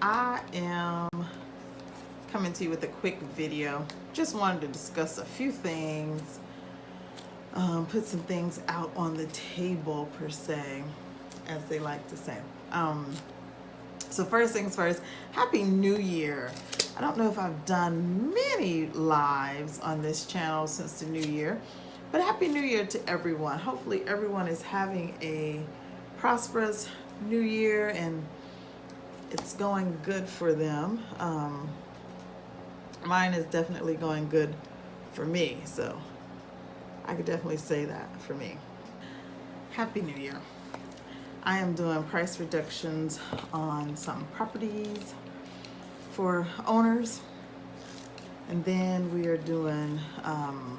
I am coming to you with a quick video. Just wanted to discuss a few things, um, put some things out on the table per se, as they like to say. Um, so first things first, Happy New Year. I don't know if I've done many lives on this channel since the new year, but Happy New Year to everyone. Hopefully everyone is having a prosperous new year and it's going good for them. Um, mine is definitely going good for me, so I could definitely say that for me. Happy New Year. I am doing price reductions on some properties for owners. And then we are doing um,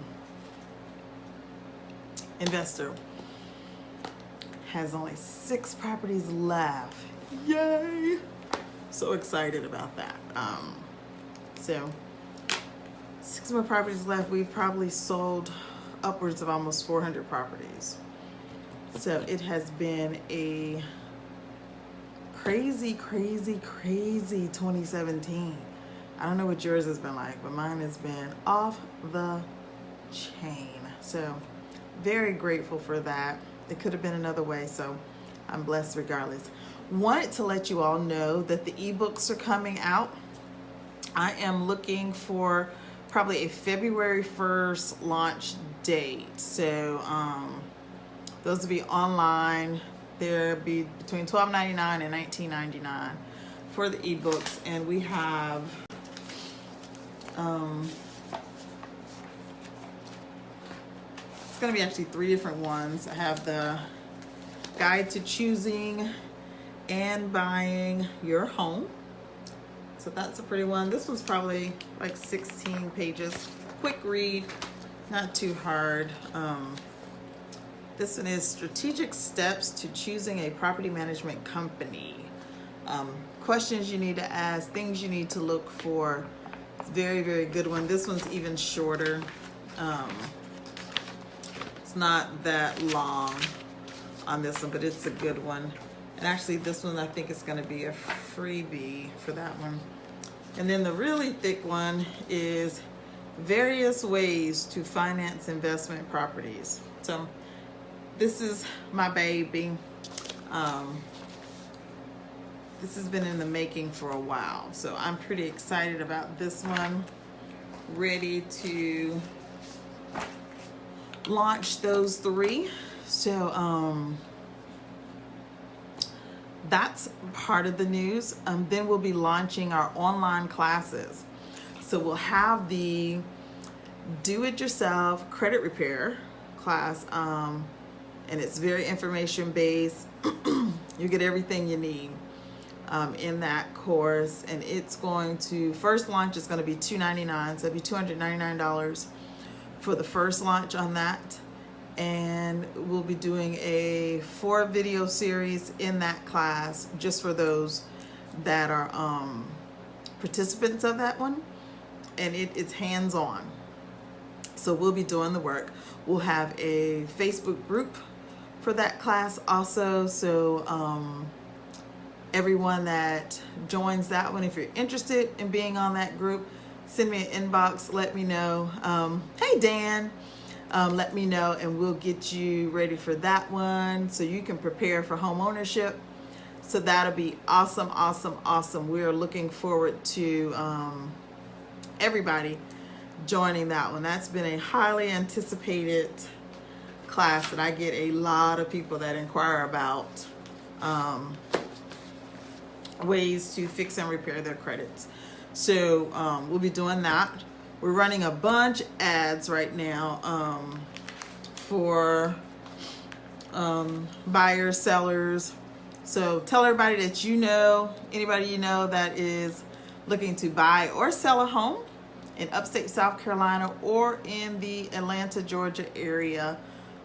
investor has only six properties left. Yay! So excited about that. Um, so six more properties left. We've probably sold upwards of almost 400 properties. So it has been a crazy, crazy, crazy 2017. I don't know what yours has been like, but mine has been off the chain. So very grateful for that. It could have been another way, so I'm blessed regardless. Wanted to let you all know that the ebooks are coming out. I am looking for probably a February 1st launch date. So um, those will be online. They'll be between $12.99 and $19.99 for the ebooks. And we have um, it's going to be actually three different ones. I have the guide to choosing and buying your home. So that's a pretty one. This one's probably like 16 pages. Quick read, not too hard. Um, this one is Strategic Steps to Choosing a Property Management Company. Um, questions you need to ask, things you need to look for. It's very, very good one. This one's even shorter. Um, it's not that long on this one, but it's a good one. And actually this one, I think is gonna be a freebie for that one. And then the really thick one is various ways to finance investment properties. So this is my baby. Um, this has been in the making for a while. So I'm pretty excited about this one. Ready to launch those three. So um, that's part of the news. Um, then we'll be launching our online classes. So we'll have the do-it-yourself credit repair class um, and it's very information based. you get everything you need um, in that course and it's going to, first launch is going to be 299, so it'll be $299 for the first launch on that and we'll be doing a four video series in that class just for those that are um, participants of that one. And it, it's hands-on. So we'll be doing the work. We'll have a Facebook group for that class also. So um, everyone that joins that one, if you're interested in being on that group, send me an inbox, let me know. Um, hey, Dan, um, let me know and we'll get you ready for that one so you can prepare for home ownership. So that'll be awesome, awesome, awesome. We're looking forward to um, everybody joining that one. That's been a highly anticipated class that I get a lot of people that inquire about um, ways to fix and repair their credits. So um, we'll be doing that. We're running a bunch ads right now um, for um, buyers, sellers. So tell everybody that you know, anybody you know that is looking to buy or sell a home in upstate South Carolina or in the Atlanta, Georgia area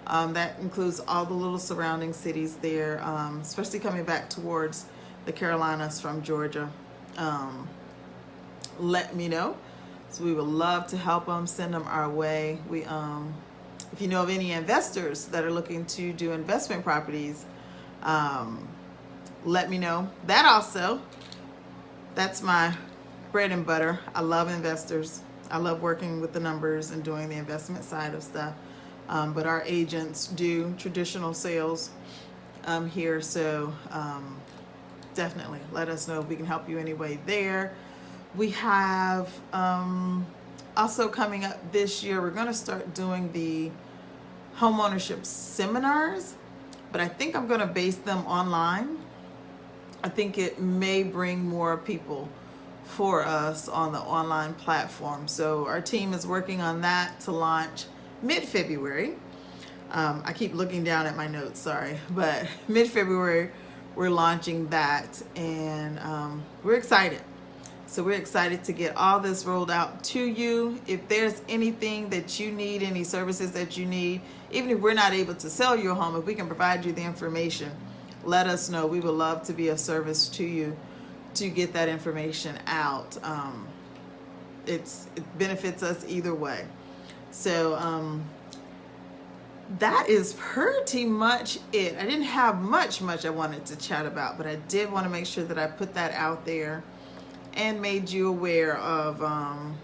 um, that includes all the little surrounding cities there, um, especially coming back towards the Carolinas from Georgia. Um, let me know. So we would love to help them, send them our way. We, um, if you know of any investors that are looking to do investment properties, um, let me know. That also, that's my bread and butter. I love investors. I love working with the numbers and doing the investment side of stuff. Um, but our agents do traditional sales um, here, so um, definitely let us know if we can help you anyway there. We have um, also coming up this year, we're going to start doing the homeownership seminars, but I think I'm going to base them online. I think it may bring more people for us on the online platform. So our team is working on that to launch mid-February. Um, I keep looking down at my notes, sorry, but mid-February we're launching that and um, we're excited. So we're excited to get all this rolled out to you. If there's anything that you need, any services that you need, even if we're not able to sell your home, if we can provide you the information, let us know. We would love to be a service to you to get that information out. Um, it's it benefits us either way. So um, that is pretty much it. I didn't have much, much I wanted to chat about, but I did want to make sure that I put that out there and made you aware of um,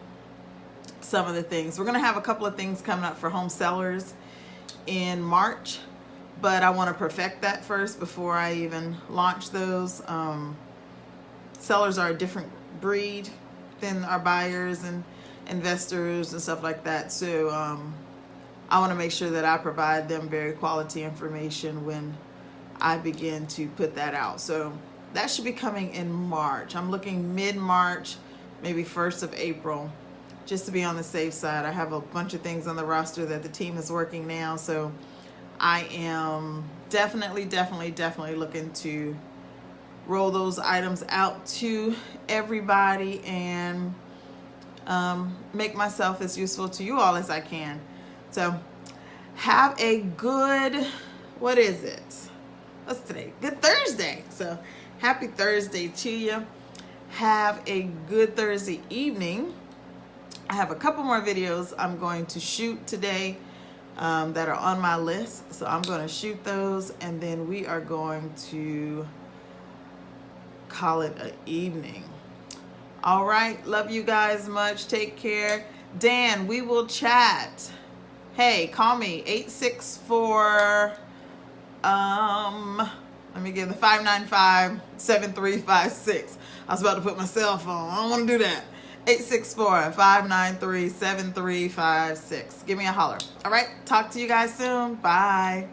some of the things. We're going to have a couple of things coming up for home sellers in March, but I want to perfect that first before I even launch those. Um, sellers are a different breed than our buyers and investors and stuff like that. So um, I want to make sure that I provide them very quality information when I begin to put that out. So that should be coming in March. I'm looking mid-March, maybe 1st of April, just to be on the safe side. I have a bunch of things on the roster that the team is working now. So I am definitely, definitely, definitely looking to roll those items out to everybody and um, make myself as useful to you all as I can. So have a good, what is it? What's today? Good Thursday. So happy Thursday to you. Have a good Thursday evening. I have a couple more videos I'm going to shoot today um, that are on my list. So I'm going to shoot those and then we are going to call it an evening. All right. Love you guys much. Take care. Dan, we will chat. Hey, call me 864 um let me give the 595-7356. I was about to put my cell phone. I don't want to do that. 864-593-7356. Give me a holler. All right. Talk to you guys soon. Bye.